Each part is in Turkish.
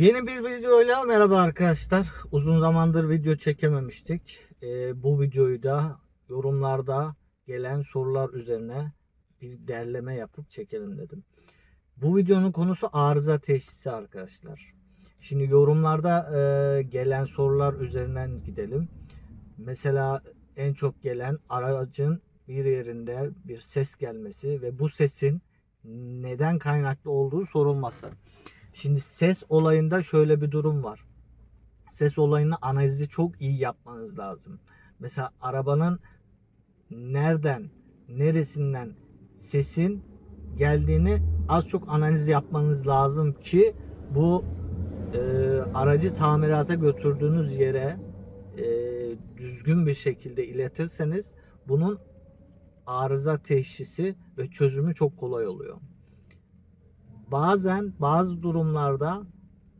Yeni bir videoyla merhaba arkadaşlar. Uzun zamandır video çekememiştik. Ee, bu videoyu da yorumlarda gelen sorular üzerine bir derleme yapıp çekelim dedim. Bu videonun konusu arıza teşhisi arkadaşlar. Şimdi yorumlarda e, gelen sorular üzerinden gidelim. Mesela en çok gelen aracın bir yerinde bir ses gelmesi ve bu sesin neden kaynaklı olduğu sorulması. Şimdi ses olayında şöyle bir durum var. Ses olayını analizi çok iyi yapmanız lazım. Mesela arabanın nereden, neresinden sesin geldiğini az çok analiz yapmanız lazım ki bu e, aracı tamirata götürdüğünüz yere e, düzgün bir şekilde iletirseniz bunun arıza teşhisi ve çözümü çok kolay oluyor bazen bazı durumlarda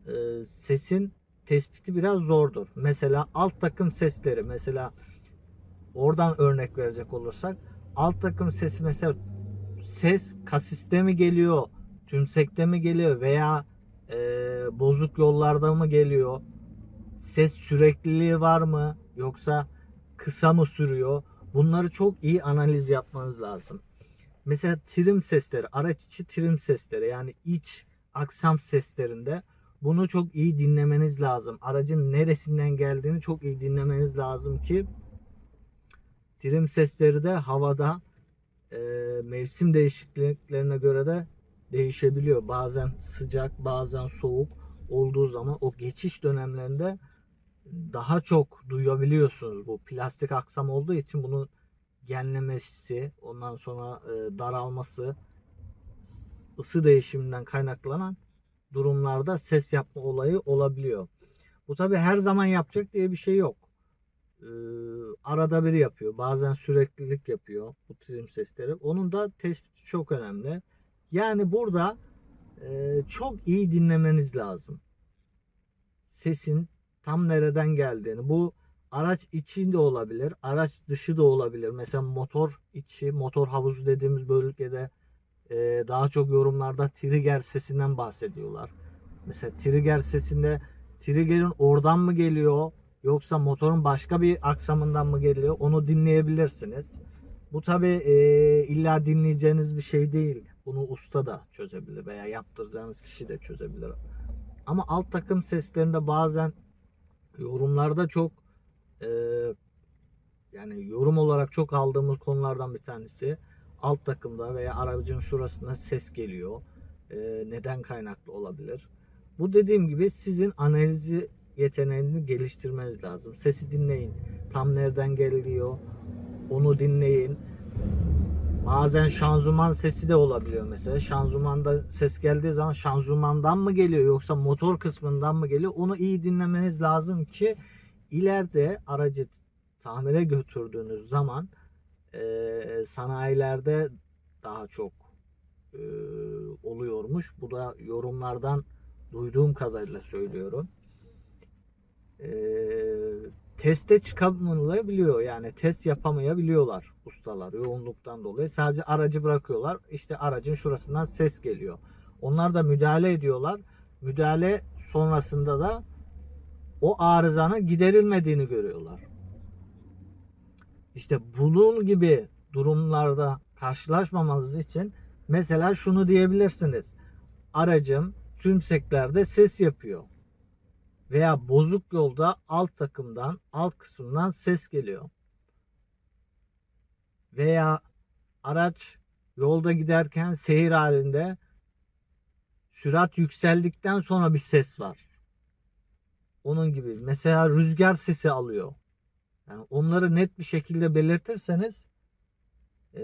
e, sesin tespiti biraz zordur. Mesela alt takım sesleri mesela oradan örnek verecek olursak alt takım sesi mesela ses kasiste mi geliyor, tümsekte mi geliyor veya e, bozuk yollarda mı geliyor? Ses sürekliliği var mı yoksa kısa mı sürüyor? Bunları çok iyi analiz yapmanız lazım. Mesela trim sesleri, araç içi trim sesleri yani iç aksam seslerinde bunu çok iyi dinlemeniz lazım. Aracın neresinden geldiğini çok iyi dinlemeniz lazım ki trim sesleri de havada e, mevsim değişikliklerine göre de değişebiliyor. Bazen sıcak, bazen soğuk olduğu zaman o geçiş dönemlerinde daha çok duyabiliyorsunuz. Bu plastik aksam olduğu için bunu genlemesi, ondan sonra e, daralması, ısı değişiminden kaynaklanan durumlarda ses yapma olayı olabiliyor. Bu tabi her zaman yapacak diye bir şey yok. Ee, arada bir yapıyor. Bazen süreklilik yapıyor bu trim sesleri. Onun da tespiti çok önemli. Yani burada e, çok iyi dinlemeniz lazım. Sesin tam nereden geldiğini. Bu araç içinde olabilir, araç dışı da olabilir. Mesela motor içi, motor havuzu dediğimiz bölgede e, daha çok yorumlarda trigger sesinden bahsediyorlar. Mesela trigger sesinde trigger'in oradan mı geliyor yoksa motorun başka bir aksamından mı geliyor onu dinleyebilirsiniz. Bu tabi e, illa dinleyeceğiniz bir şey değil. Bunu usta da çözebilir veya yaptıracağınız kişi de çözebilir. Ama alt takım seslerinde bazen yorumlarda çok e, yani yorum olarak çok aldığımız konulardan bir tanesi alt takımda veya aracın şurasında ses geliyor. E, neden kaynaklı olabilir? Bu dediğim gibi sizin analizi yeteneğini geliştirmeniz lazım. Sesi dinleyin. Tam nereden geliyor? Onu dinleyin. Bazen şanzıman sesi de olabiliyor mesela. Şanzımanda ses geldiği zaman şanzımandan mı geliyor yoksa motor kısmından mı geliyor? Onu iyi dinlemeniz lazım ki ileride aracı tamire götürdüğünüz zaman e, sanayilerde daha çok e, oluyormuş. Bu da yorumlardan duyduğum kadarıyla söylüyorum. E, teste çıkamayabiliyor yani test yapamayabiliyorlar ustalar yoğunluktan dolayı. Sadece aracı bırakıyorlar. İşte aracın şurasından ses geliyor. Onlar da müdahale ediyorlar. Müdahale sonrasında da o arızanın giderilmediğini görüyorlar. İşte bunun gibi durumlarda karşılaşmamanız için mesela şunu diyebilirsiniz. Aracım tümseklerde ses yapıyor. Veya bozuk yolda alt takımdan, alt kısımdan ses geliyor. Veya araç yolda giderken seyir halinde sürat yükseldikten sonra bir ses var. Onun gibi. Mesela rüzgar sesi alıyor. Yani onları net bir şekilde belirtirseniz ee,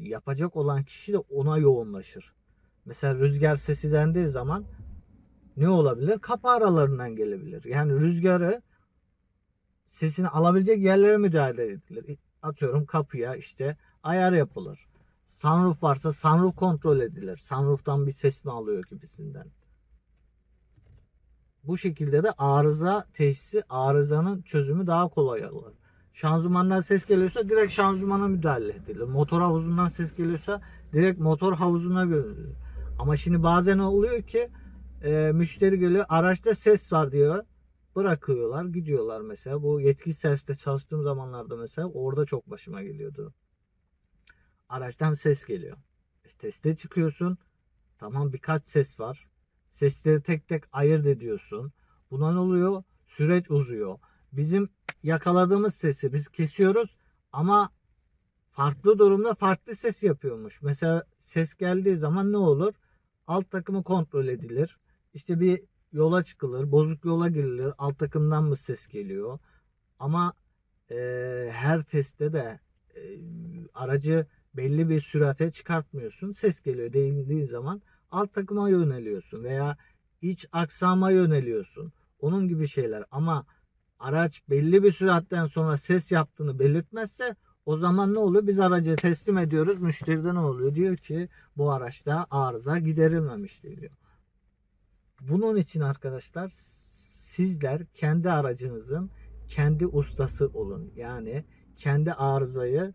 yapacak olan kişi de ona yoğunlaşır. Mesela rüzgar sesi dendiği zaman ne olabilir? Kapı aralarından gelebilir. Yani rüzgarı sesini alabilecek yerlere müdahale edilir. Atıyorum kapıya işte ayar yapılır. Sunroof varsa sunroof kontrol edilir. Sunroof'tan bir ses mi alıyor gibisinden. Bu şekilde de arıza teşhisi, arızanın çözümü daha kolay olur. Şanzımandan ses geliyorsa direkt şanzımana müdahale edilir. Motor havuzundan ses geliyorsa direkt motor havuzuna görülür. Ama şimdi bazen oluyor ki e, müşteri geliyor araçta ses var diyor. Bırakıyorlar gidiyorlar mesela. Bu yetkili serviste çalıştığım zamanlarda mesela orada çok başıma geliyordu. Araçtan ses geliyor. E, teste çıkıyorsun. Tamam birkaç ses var. Sesleri tek tek ayırt ediyorsun. Buna ne oluyor? Süreç uzuyor. Bizim yakaladığımız sesi biz kesiyoruz ama farklı durumda farklı ses yapıyormuş. Mesela ses geldiği zaman ne olur? Alt takımı kontrol edilir. İşte bir yola çıkılır, bozuk yola girilir. Alt takımdan mı ses geliyor? Ama e, her testte de e, aracı belli bir sürate çıkartmıyorsun. Ses geliyor değildiği zaman alt takıma yöneliyorsun veya iç aksama yöneliyorsun. Onun gibi şeyler ama araç belli bir süratten sonra ses yaptığını belirtmezse o zaman ne oluyor? Biz aracı teslim ediyoruz. Müşteride ne oluyor? Diyor ki bu araçta arıza giderilmemiştir diyor. Bunun için arkadaşlar sizler kendi aracınızın kendi ustası olun. Yani kendi arızayı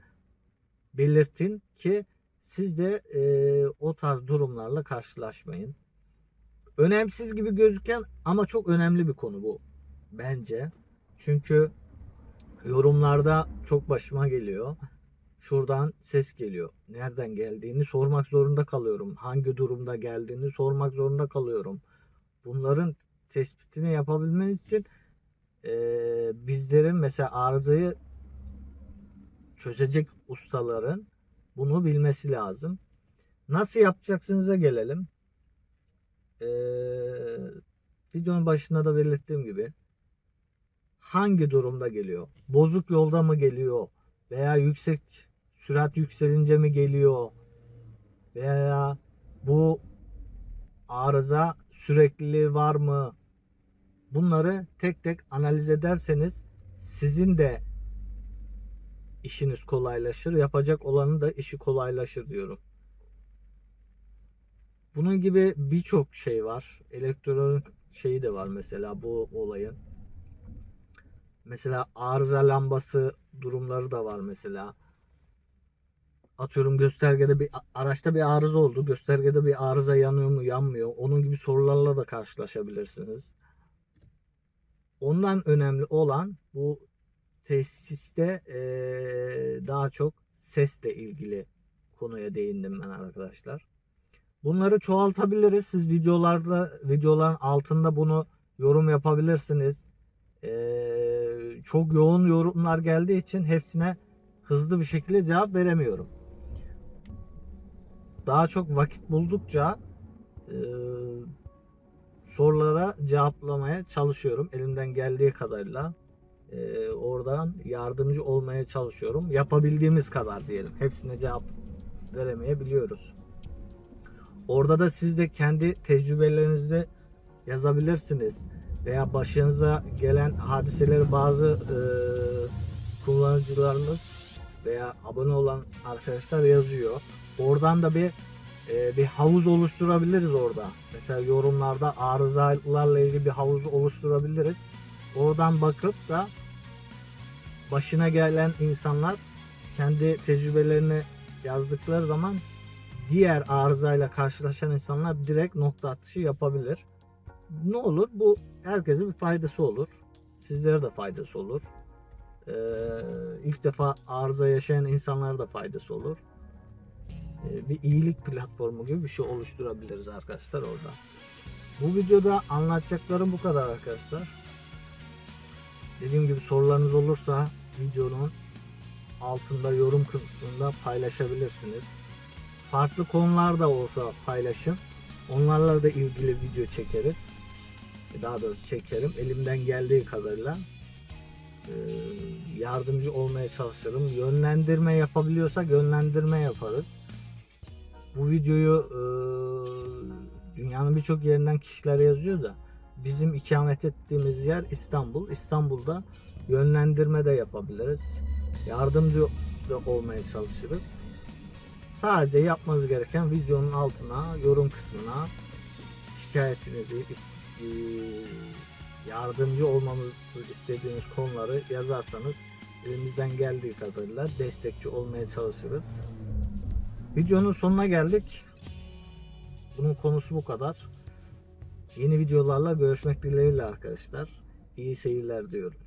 belirtin ki siz de e, o tarz durumlarla karşılaşmayın. Önemsiz gibi gözüken ama çok önemli bir konu bu bence. Çünkü yorumlarda çok başıma geliyor. Şuradan ses geliyor. Nereden geldiğini sormak zorunda kalıyorum. Hangi durumda geldiğini sormak zorunda kalıyorum. Bunların tespitini yapabilmeniz için e, bizlerin mesela arızayı çözecek ustaların bunu bilmesi lazım. Nasıl yapacaksınıza gelelim. Ee, videonun başında da belirttiğim gibi hangi durumda geliyor? Bozuk yolda mı geliyor? Veya yüksek sürat yükselince mi geliyor? Veya bu arıza sürekliliği var mı? Bunları tek tek analiz ederseniz sizin de işiniz kolaylaşır. Yapacak olanın da işi kolaylaşır diyorum. Bunun gibi birçok şey var. Elektronik şeyi de var mesela bu olayın. Mesela arıza lambası durumları da var mesela. Atıyorum göstergede bir araçta bir arıza oldu. Göstergede bir arıza yanıyor mu yanmıyor. Onun gibi sorularla da karşılaşabilirsiniz. Ondan önemli olan bu tesiste ee, daha çok sesle ilgili konuya değindim ben arkadaşlar. Bunları çoğaltabiliriz. Siz videolarda videoların altında bunu yorum yapabilirsiniz. Ee, çok yoğun yorumlar geldiği için hepsine hızlı bir şekilde cevap veremiyorum. Daha çok vakit buldukça e, sorulara cevaplamaya çalışıyorum elimden geldiği kadarıyla e, oradan yardımcı olmaya çalışıyorum. Yapabildiğimiz kadar diyelim. Hepsine cevap veremeyebiliyoruz. Orada da siz de kendi tecrübelerinizi yazabilirsiniz. Veya başınıza gelen hadiseleri bazı e, kullanıcılarımız veya abone olan arkadaşlar yazıyor. Oradan da bir e, bir havuz oluşturabiliriz orada. Mesela yorumlarda arızalarla ilgili bir havuz oluşturabiliriz. Oradan bakıp da başına gelen insanlar kendi tecrübelerini yazdıkları zaman diğer arızayla karşılaşan insanlar direkt nokta atışı yapabilir. Ne olur? Bu herkese bir faydası olur. Sizlere de faydası olur. Ee, ilk defa arıza yaşayan insanlara da faydası olur. Ee, bir iyilik platformu gibi bir şey oluşturabiliriz arkadaşlar orada. Bu videoda anlatacaklarım bu kadar arkadaşlar. Dediğim gibi sorularınız olursa videonun altında yorum kısmında paylaşabilirsiniz. Farklı konular da olsa paylaşın. Onlarla da ilgili video çekeriz. Daha doğrusu çekerim. Elimden geldiği kadarıyla e, yardımcı olmaya çalışırım. Yönlendirme yapabiliyorsak yönlendirme yaparız. Bu videoyu e, dünyanın birçok yerinden kişiler yazıyor da bizim ikamet ettiğimiz yer İstanbul. İstanbul'da yönlendirme de yapabiliriz. Yardımcı da olmaya çalışırız. Sadece yapmanız gereken videonun altına, yorum kısmına şikayetinizi, e, yardımcı olmamızı istediğiniz konuları yazarsanız elimizden geldiği kadarıyla destekçi olmaya çalışırız. Videonun sonuna geldik. Bunun konusu bu kadar. Yeni videolarla görüşmek dileğiyle arkadaşlar. İyi seyirler diyorum.